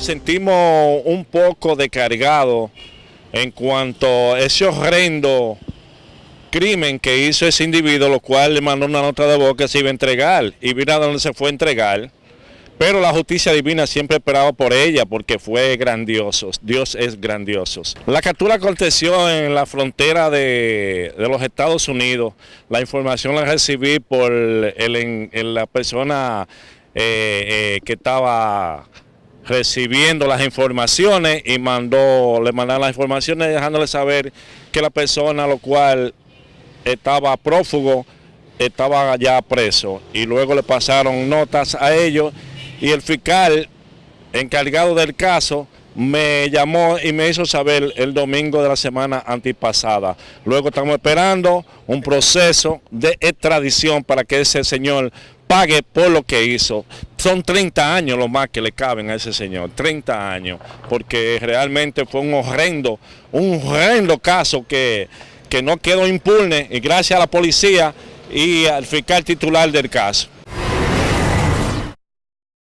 sentimos un poco descargados en cuanto a ese horrendo crimen que hizo ese individuo, lo cual le mandó una nota de voz que se iba a entregar y mira dónde se fue a entregar. Pero la justicia divina siempre esperaba por ella porque fue grandioso. Dios es grandioso. La captura aconteció en la frontera de, los Estados Unidos. La información la recibí por la persona eh, eh, que estaba recibiendo las informaciones y mandó, le mandaron las informaciones dejándole saber que la persona lo cual estaba prófugo estaba ya preso y luego le pasaron notas a ellos y el fiscal encargado del caso me llamó y me hizo saber el domingo de la semana antipasada. Luego estamos esperando un proceso de extradición para que ese señor pague por lo que hizo. Son 30 años lo más que le caben a ese señor, 30 años, porque realmente fue un horrendo, un horrendo caso que, que no quedó impune y gracias a la policía y al fiscal titular del caso.